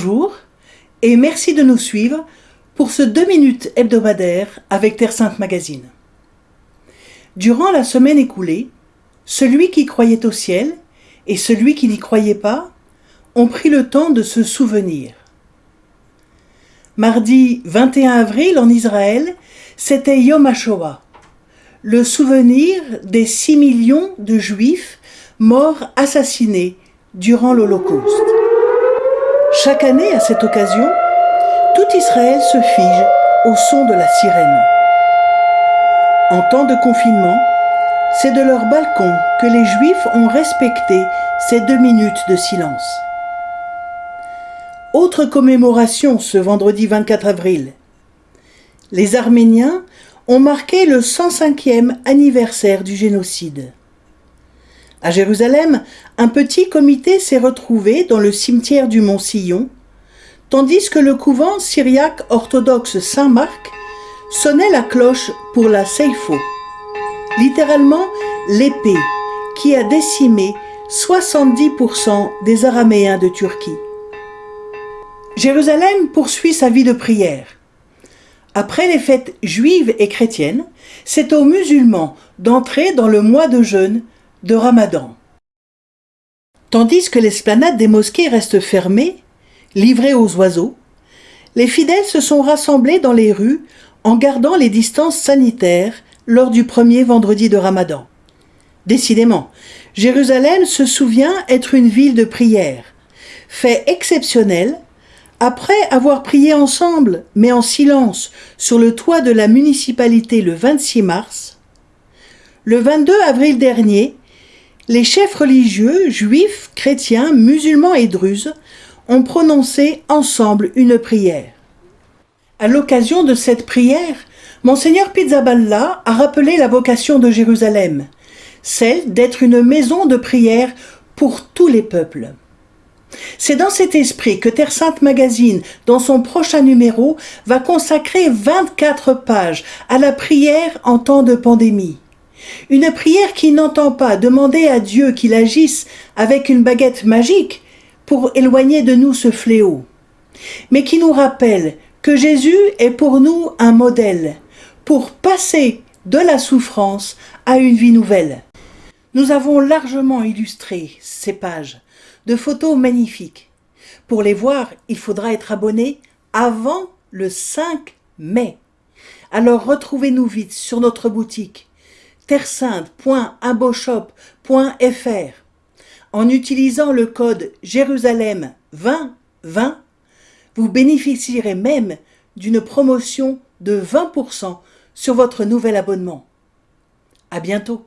Bonjour et merci de nous suivre pour ce 2 minutes hebdomadaire avec Terre Sainte Magazine. Durant la semaine écoulée, celui qui croyait au ciel et celui qui n'y croyait pas ont pris le temps de se souvenir. Mardi 21 avril en Israël, c'était Yom HaShoah, le souvenir des 6 millions de juifs morts assassinés durant l'Holocauste. Chaque année, à cette occasion, tout Israël se fige au son de la sirène. En temps de confinement, c'est de leur balcon que les Juifs ont respecté ces deux minutes de silence. Autre commémoration ce vendredi 24 avril. Les Arméniens ont marqué le 105e anniversaire du génocide. À Jérusalem, un petit comité s'est retrouvé dans le cimetière du Mont Sillon, tandis que le couvent syriaque orthodoxe Saint-Marc sonnait la cloche pour la Seifo, littéralement l'épée qui a décimé 70% des Araméens de Turquie. Jérusalem poursuit sa vie de prière. Après les fêtes juives et chrétiennes, c'est aux musulmans d'entrer dans le mois de jeûne de Ramadan. Tandis que l'esplanade des mosquées reste fermée, livrée aux oiseaux, les fidèles se sont rassemblés dans les rues en gardant les distances sanitaires lors du premier vendredi de Ramadan. Décidément, Jérusalem se souvient être une ville de prière. Fait exceptionnel, après avoir prié ensemble, mais en silence, sur le toit de la municipalité le 26 mars, le 22 avril dernier, les chefs religieux, juifs, chrétiens, musulmans et druzes, ont prononcé ensemble une prière. À l'occasion de cette prière, Monseigneur Pizzaballa a rappelé la vocation de Jérusalem, celle d'être une maison de prière pour tous les peuples. C'est dans cet esprit que Terre Sainte Magazine, dans son prochain numéro, va consacrer 24 pages à la prière en temps de pandémie. Une prière qui n'entend pas demander à Dieu qu'il agisse avec une baguette magique pour éloigner de nous ce fléau, mais qui nous rappelle que Jésus est pour nous un modèle, pour passer de la souffrance à une vie nouvelle. Nous avons largement illustré ces pages de photos magnifiques. Pour les voir, il faudra être abonné avant le 5 mai. Alors retrouvez-nous vite sur notre boutique terresainte.imboshop.fr en utilisant le code Jérusalem 2020, vous bénéficierez même d'une promotion de 20% sur votre nouvel abonnement. À bientôt